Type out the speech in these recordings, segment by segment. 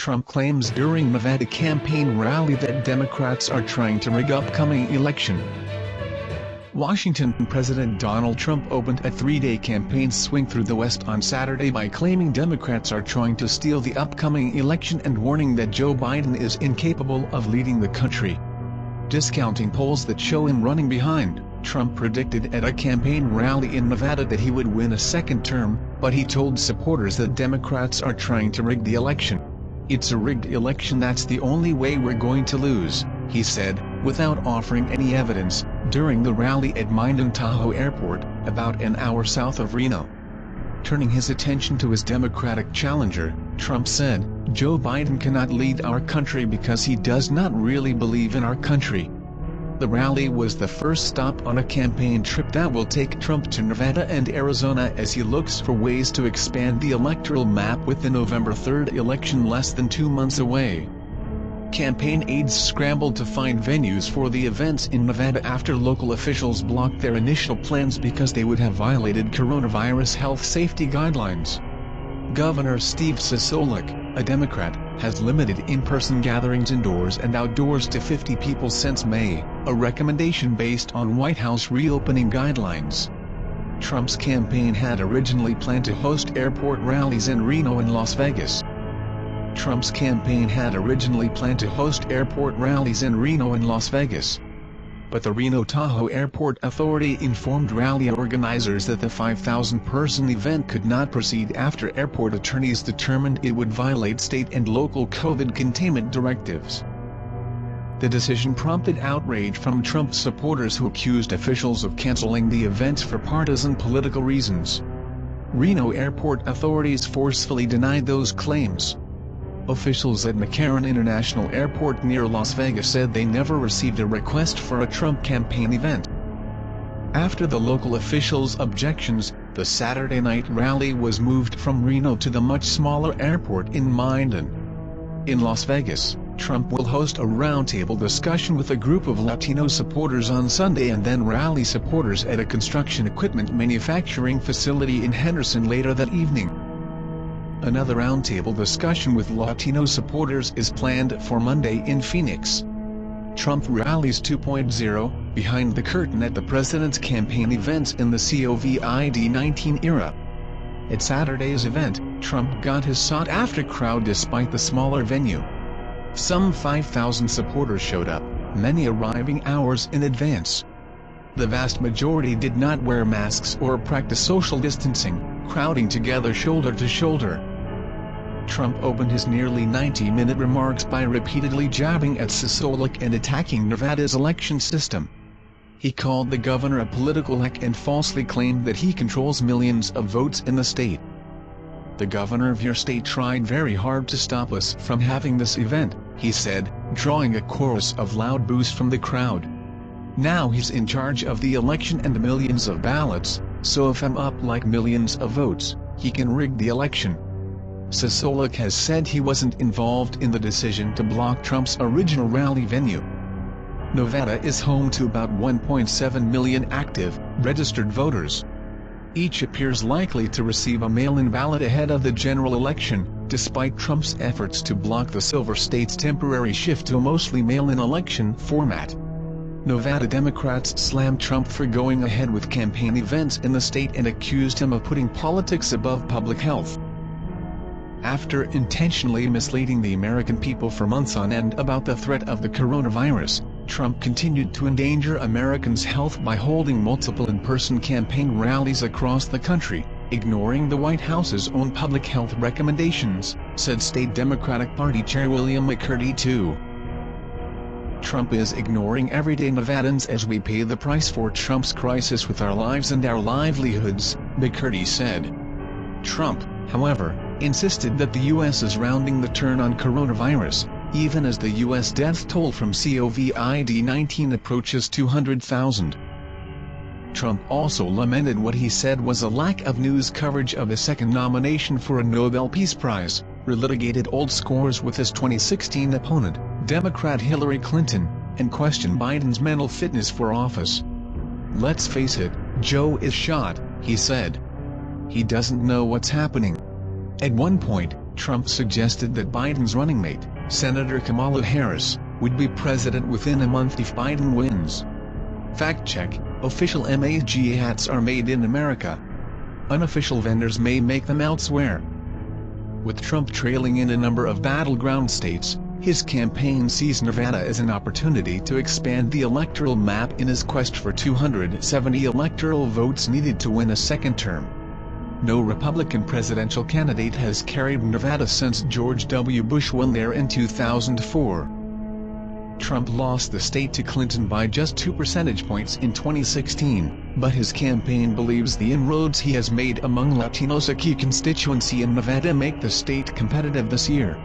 Trump claims during Nevada campaign rally that Democrats are trying to rig upcoming election. Washington President Donald Trump opened a three-day campaign swing through the West on Saturday by claiming Democrats are trying to steal the upcoming election and warning that Joe Biden is incapable of leading the country. Discounting polls that show him running behind, Trump predicted at a campaign rally in Nevada that he would win a second term, but he told supporters that Democrats are trying to rig the election. It's a rigged election that's the only way we're going to lose, he said, without offering any evidence, during the rally at Minden Tahoe Airport, about an hour south of Reno. Turning his attention to his Democratic challenger, Trump said, Joe Biden cannot lead our country because he does not really believe in our country. The rally was the first stop on a campaign trip that will take Trump to Nevada and Arizona as he looks for ways to expand the electoral map with the November 3rd election less than two months away. Campaign aides scrambled to find venues for the events in Nevada after local officials blocked their initial plans because they would have violated coronavirus health safety guidelines. Governor Steve Sisolak, a Democrat, has limited in-person gatherings indoors and outdoors to 50 people since May, a recommendation based on White House reopening guidelines. Trump's campaign had originally planned to host airport rallies in Reno and Las Vegas. Trump's campaign had originally planned to host airport rallies in Reno and Las Vegas but the Reno Tahoe Airport Authority informed rally organizers that the 5,000-person event could not proceed after airport attorneys determined it would violate state and local COVID containment directives. The decision prompted outrage from Trump supporters who accused officials of canceling the event for partisan political reasons. Reno airport authorities forcefully denied those claims. Officials at McCarran International Airport near Las Vegas said they never received a request for a Trump campaign event. After the local officials' objections, the Saturday night rally was moved from Reno to the much smaller airport in Minden. In Las Vegas, Trump will host a roundtable discussion with a group of Latino supporters on Sunday and then rally supporters at a construction equipment manufacturing facility in Henderson later that evening. Another roundtable discussion with Latino supporters is planned for Monday in Phoenix. Trump rallies 2.0, behind the curtain at the president's campaign events in the COVID-19 era. At Saturday's event, Trump got his sought-after crowd despite the smaller venue. Some 5,000 supporters showed up, many arriving hours in advance. The vast majority did not wear masks or practice social distancing, crowding together shoulder to shoulder. Trump opened his nearly 90-minute remarks by repeatedly jabbing at Sisolak and attacking Nevada's election system. He called the governor a political hack and falsely claimed that he controls millions of votes in the state. The governor of your state tried very hard to stop us from having this event, he said, drawing a chorus of loud boos from the crowd. Now he's in charge of the election and millions of ballots, so if I'm up like millions of votes, he can rig the election. Sisolak has said he wasn't involved in the decision to block Trump's original rally venue. Nevada is home to about 1.7 million active, registered voters. Each appears likely to receive a mail-in ballot ahead of the general election, despite Trump's efforts to block the Silver State's temporary shift to a mostly mail-in election format. Nevada Democrats slammed Trump for going ahead with campaign events in the state and accused him of putting politics above public health. After intentionally misleading the American people for months on end about the threat of the coronavirus, Trump continued to endanger Americans' health by holding multiple in-person campaign rallies across the country, ignoring the White House's own public health recommendations, said State Democratic Party Chair William McCurdy too. Trump is ignoring everyday Nevadans as we pay the price for Trump's crisis with our lives and our livelihoods, McCurdy said. Trump, however, insisted that the U.S. is rounding the turn on coronavirus, even as the U.S. death toll from COVID-19 approaches 200,000. Trump also lamented what he said was a lack of news coverage of his second nomination for a Nobel Peace Prize, relitigated old scores with his 2016 opponent, Democrat Hillary Clinton, and questioned Biden's mental fitness for office. Let's face it, Joe is shot, he said. He doesn't know what's happening. At one point, Trump suggested that Biden's running mate, Senator Kamala Harris, would be president within a month if Biden wins. Fact check, official MAG hats are made in America. Unofficial vendors may make them elsewhere. With Trump trailing in a number of battleground states, his campaign sees Nevada as an opportunity to expand the electoral map in his quest for 270 electoral votes needed to win a second term. No Republican presidential candidate has carried Nevada since George W. Bush won there in 2004. Trump lost the state to Clinton by just two percentage points in 2016, but his campaign believes the inroads he has made among Latinos a key constituency in Nevada make the state competitive this year.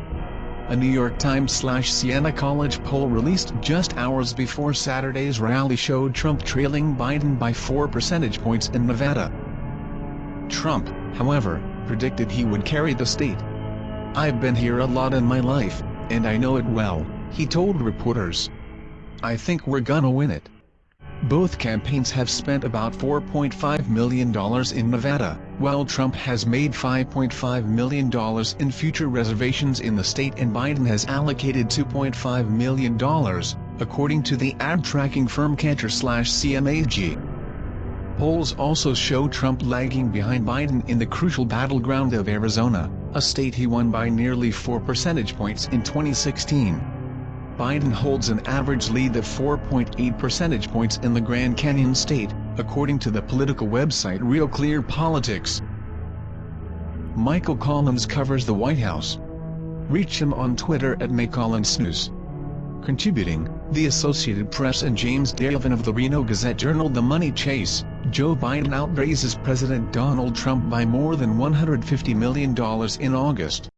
A New York Times-Siena College poll released just hours before Saturday's rally showed Trump trailing Biden by four percentage points in Nevada. Trump, however, predicted he would carry the state. I've been here a lot in my life, and I know it well, he told reporters. I think we're gonna win it. Both campaigns have spent about $4.5 million in Nevada, while Trump has made $5.5 million in future reservations in the state and Biden has allocated $2.5 million, according to the ad tracking firm Kantar-CMAG. Polls also show Trump lagging behind Biden in the crucial battleground of Arizona, a state he won by nearly 4 percentage points in 2016. Biden holds an average lead of 4.8 percentage points in the Grand Canyon state, according to the political website Real Clear Politics. Michael Collins covers the White House. Reach him on Twitter at McCollinsNews. Contributing, The Associated Press and James DeHaven of the Reno Gazette-Journal The Money Chase, Joe Biden outraises President Donald Trump by more than $150 million in August.